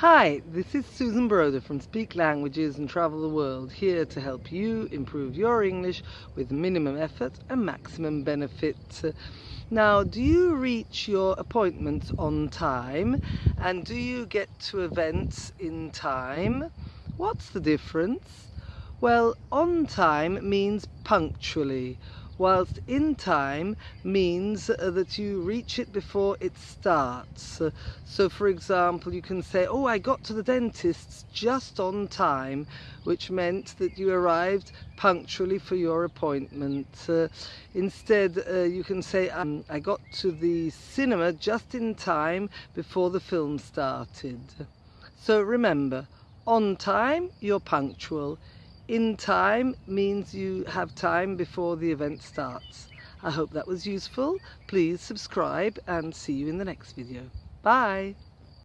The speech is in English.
Hi, this is Susan Broder from Speak Languages and Travel the World, here to help you improve your English with minimum effort and maximum benefit. Now, do you reach your appointments on time and do you get to events in time? What's the difference? Well, on time means punctually, whilst in time means uh, that you reach it before it starts. Uh, so for example, you can say, oh, I got to the dentist's just on time, which meant that you arrived punctually for your appointment. Uh, instead, uh, you can say, um, I got to the cinema just in time before the film started. So remember, on time, you're punctual in time means you have time before the event starts. I hope that was useful. Please subscribe and see you in the next video. Bye!